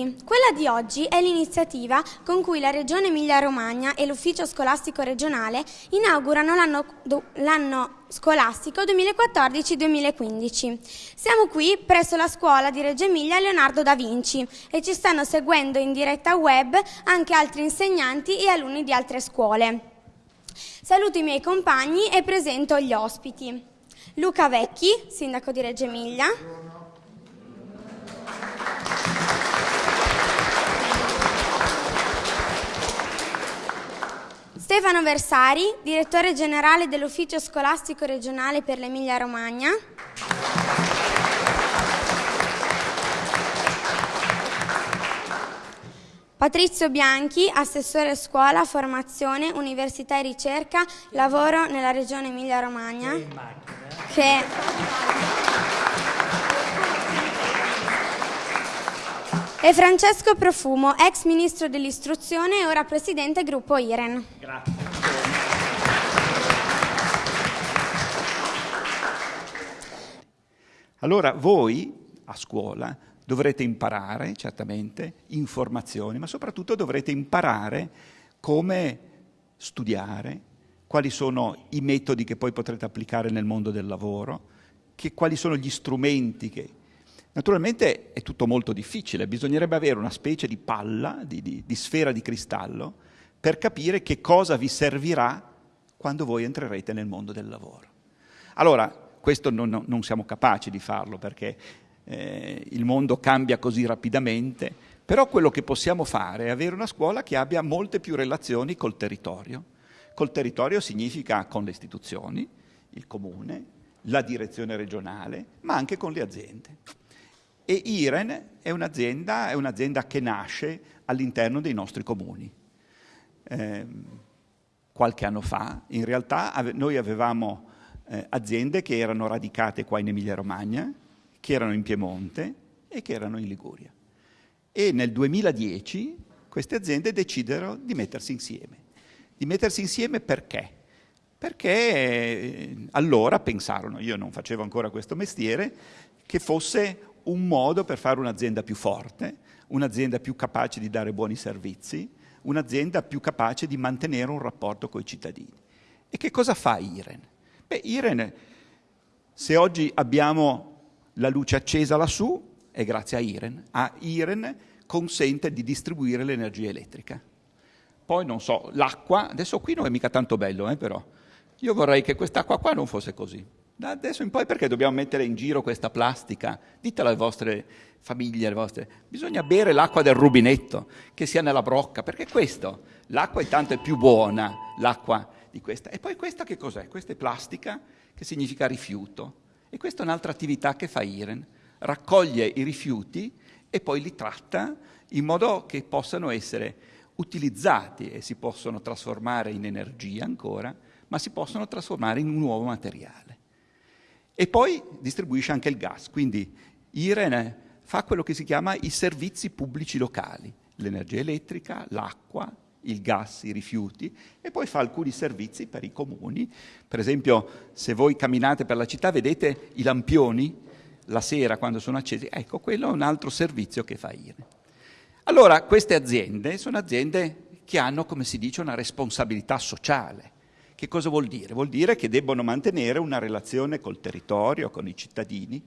Quella di oggi è l'iniziativa con cui la Regione Emilia-Romagna e l'Ufficio Scolastico Regionale inaugurano l'anno scolastico 2014-2015. Siamo qui presso la scuola di Reggio Emilia Leonardo da Vinci e ci stanno seguendo in diretta web anche altri insegnanti e alunni di altre scuole. Saluto i miei compagni e presento gli ospiti. Luca Vecchi, sindaco di Reggio Emilia. Stefano Versari, direttore generale dell'Ufficio Scolastico Regionale per l'Emilia Romagna. Patrizio Bianchi, assessore scuola, formazione, università e ricerca, lavoro nella regione Emilia Romagna. Che E Francesco Profumo, ex ministro dell'istruzione e ora presidente gruppo IREN. Grazie. Allora voi a scuola dovrete imparare certamente informazioni, ma soprattutto dovrete imparare come studiare, quali sono i metodi che poi potrete applicare nel mondo del lavoro, che, quali sono gli strumenti che Naturalmente è tutto molto difficile, bisognerebbe avere una specie di palla, di, di, di sfera di cristallo, per capire che cosa vi servirà quando voi entrerete nel mondo del lavoro. Allora, questo non, non siamo capaci di farlo perché eh, il mondo cambia così rapidamente, però quello che possiamo fare è avere una scuola che abbia molte più relazioni col territorio. Col territorio significa con le istituzioni, il comune, la direzione regionale, ma anche con le aziende. E IREN è un'azienda, un'azienda che nasce all'interno dei nostri comuni. Eh, qualche anno fa, in realtà, ave noi avevamo eh, aziende che erano radicate qua in Emilia-Romagna, che erano in Piemonte e che erano in Liguria. E nel 2010 queste aziende decisero di mettersi insieme. Di mettersi insieme perché? Perché eh, allora pensarono, io non facevo ancora questo mestiere, che fosse un modo per fare un'azienda più forte, un'azienda più capace di dare buoni servizi, un'azienda più capace di mantenere un rapporto con i cittadini. E che cosa fa IREN? Beh, IREN, se oggi abbiamo la luce accesa lassù, è grazie a IREN. A IREN consente di distribuire l'energia elettrica. Poi, non so, l'acqua, adesso qui non è mica tanto bello, eh, però. Io vorrei che quest'acqua qua non fosse così. Da adesso in poi perché dobbiamo mettere in giro questa plastica? Ditelo alle vostre famiglie, alle vostre... Bisogna bere l'acqua del rubinetto, che sia nella brocca, perché questo, l'acqua intanto è più buona, l'acqua di questa. E poi questa che cos'è? Questa è plastica, che significa rifiuto. E questa è un'altra attività che fa IREN. Raccoglie i rifiuti e poi li tratta in modo che possano essere utilizzati e si possono trasformare in energia ancora, ma si possono trasformare in un nuovo materiale. E poi distribuisce anche il gas, quindi IREN fa quello che si chiama i servizi pubblici locali, l'energia elettrica, l'acqua, il gas, i rifiuti e poi fa alcuni servizi per i comuni. Per esempio, se voi camminate per la città vedete i lampioni la sera quando sono accesi, ecco, quello è un altro servizio che fa IREN. Allora, queste aziende sono aziende che hanno, come si dice, una responsabilità sociale. Che cosa vuol dire? Vuol dire che debbono mantenere una relazione col territorio, con i cittadini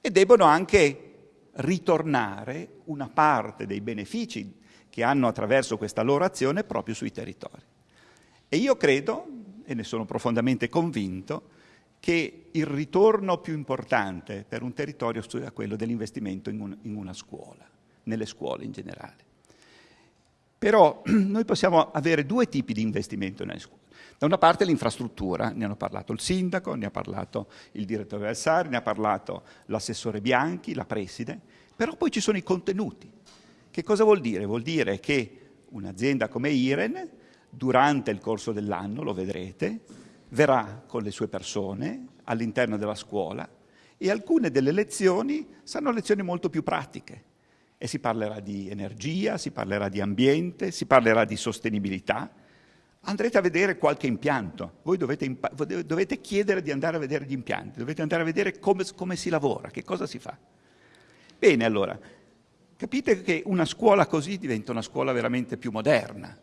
e debbono anche ritornare una parte dei benefici che hanno attraverso questa loro azione proprio sui territori. E io credo, e ne sono profondamente convinto, che il ritorno più importante per un territorio sia quello dell'investimento in, un, in una scuola, nelle scuole in generale. Però noi possiamo avere due tipi di investimento nelle scuole. Da una parte l'infrastruttura, ne hanno parlato il sindaco, ne ha parlato il direttore Alsari, ne ha parlato l'assessore Bianchi, la preside, però poi ci sono i contenuti. Che cosa vuol dire? Vuol dire che un'azienda come Iren, durante il corso dell'anno, lo vedrete, verrà con le sue persone all'interno della scuola e alcune delle lezioni saranno lezioni molto più pratiche e si parlerà di energia, si parlerà di ambiente, si parlerà di sostenibilità, andrete a vedere qualche impianto, voi dovete, dovete, chiedere di andare a vedere gli impianti, dovete andare a vedere come, come si lavora, che cosa si fa. Bene, allora, capite che una scuola così diventa una scuola veramente più moderna.